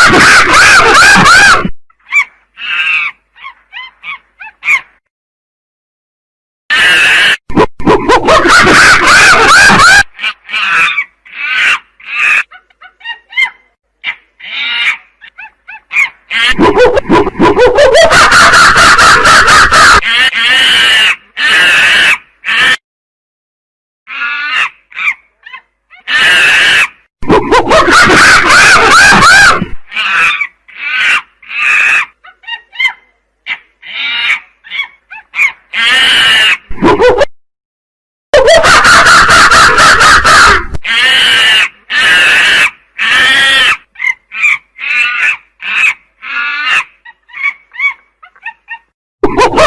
Christmas. Oh,